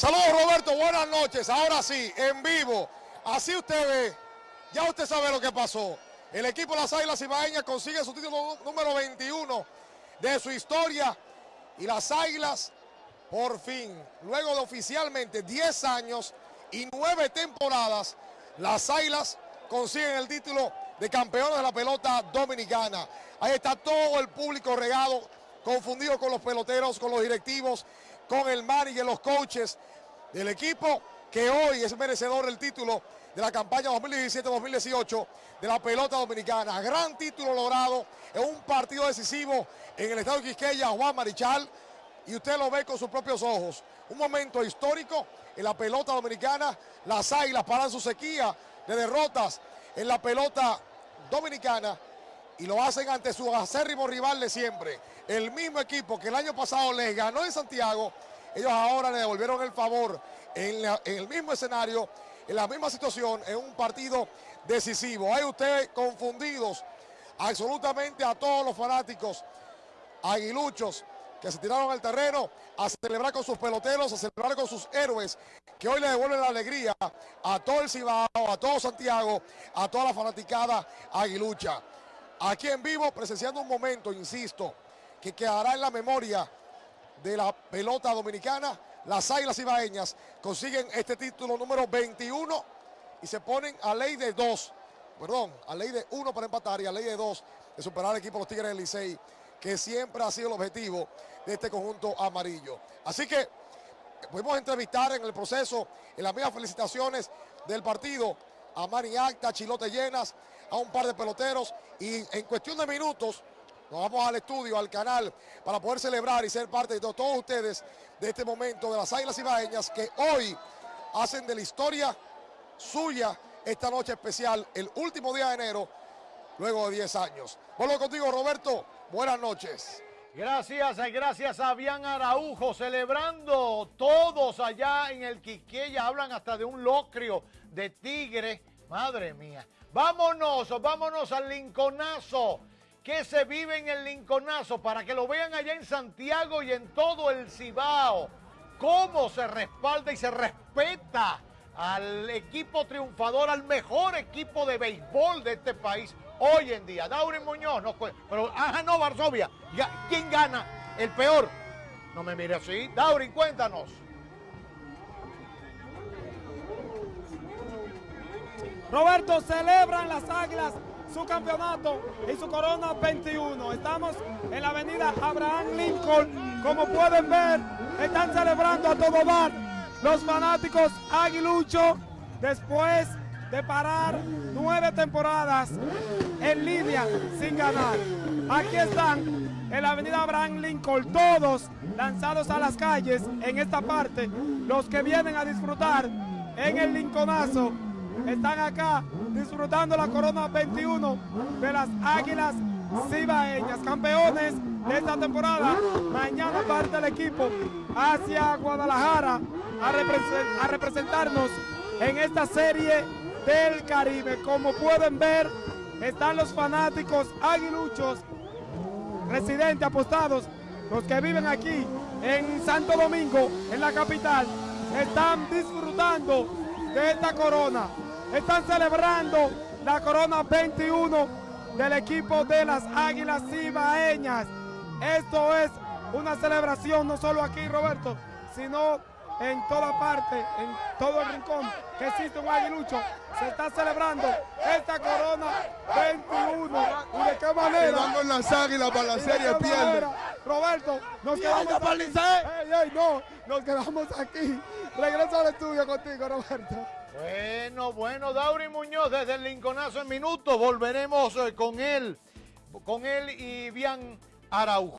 Saludos Roberto, buenas noches. Ahora sí, en vivo. Así usted ve, ya usted sabe lo que pasó. El equipo de las Águilas Ibaeñas consigue su título número 21 de su historia. Y las Águilas, por fin, luego de oficialmente 10 años y 9 temporadas, las Águilas consiguen el título de campeones de la pelota dominicana. Ahí está todo el público regado, confundido con los peloteros, con los directivos, con el manager, los coaches del equipo que hoy es merecedor del título de la campaña 2017-2018 de la pelota dominicana. Gran título logrado en un partido decisivo en el estado de Quisqueya, Juan Marichal, y usted lo ve con sus propios ojos. Un momento histórico en la pelota dominicana, las águilas paran su sequía de derrotas en la pelota dominicana y lo hacen ante su acérrimo rival de siempre. El mismo equipo que el año pasado les ganó en Santiago, ellos ahora le devolvieron el favor en, en el mismo escenario, en la misma situación, en un partido decisivo. Hay ustedes confundidos absolutamente a todos los fanáticos aguiluchos que se tiraron al terreno a celebrar con sus peloteros, a celebrar con sus héroes, que hoy le devuelven la alegría a todo el Cibao, a todo Santiago, a toda la fanaticada aguilucha. Aquí en vivo, presenciando un momento, insisto, que quedará en la memoria de la pelota dominicana. Las Águilas Ibaeñas consiguen este título número 21 y se ponen a ley de dos, perdón, a ley de uno para empatar y a ley de dos de superar al equipo de los Tigres del Licey, que siempre ha sido el objetivo de este conjunto amarillo. Así que pudimos entrevistar en el proceso, en las mismas felicitaciones del partido, a Mani Acta, Chilote Llenas, a un par de peloteros y en cuestión de minutos nos vamos al estudio, al canal, para poder celebrar y ser parte de todos ustedes de este momento de las Águilas Ibaeñas que hoy hacen de la historia suya esta noche especial, el último día de enero, luego de 10 años. Vuelvo contigo, Roberto. Buenas noches. Gracias, eh, gracias a Bian Araujo, celebrando todos allá en el Quiqueya, hablan hasta de un locrio de tigre, madre mía. Vámonos, vámonos al Linconazo, que se vive en el Linconazo, para que lo vean allá en Santiago y en todo el Cibao, cómo se respalda y se respeta al equipo triunfador, al mejor equipo de béisbol de este país hoy en día. Daurin Muñoz, no, pero, ajá, no, Varsovia. ¿Quién gana? El peor. No me mire así. Daurin, cuéntanos. Roberto, celebran las Águilas su campeonato y su corona 21. Estamos en la avenida Abraham Lincoln. Como pueden ver, están celebrando a todo bar los fanáticos aguilucho después de parar nueve temporadas en línea sin ganar. Aquí están en la avenida Abraham Lincoln, todos lanzados a las calles en esta parte. Los que vienen a disfrutar en el Lincolnazo están acá disfrutando la corona 21 de las Águilas Cibaeñas, campeones de esta temporada. Mañana parte el equipo hacia Guadalajara a, a representarnos en esta serie del Caribe. Como pueden ver, están los fanáticos aguiluchos, residentes, apostados, los que viven aquí en Santo Domingo, en la capital, están disfrutando de esta corona. Están celebrando la corona 21 del equipo de las Águilas Cibaeñas. Esto es una celebración no solo aquí, Roberto, sino en toda parte, en todo el rincón que existe un aguilucho, se está celebrando esta corona 21. ¿Y de qué manera? Vamos las águilas para la serie pierde. Roberto, nos quedamos aquí. Ey, no, nos quedamos aquí. Regreso al estudio contigo, Roberto. Bueno, bueno, Dauri Muñoz desde el Linconazo en minutos. Volveremos eh, con él, con él y Bian Araujo.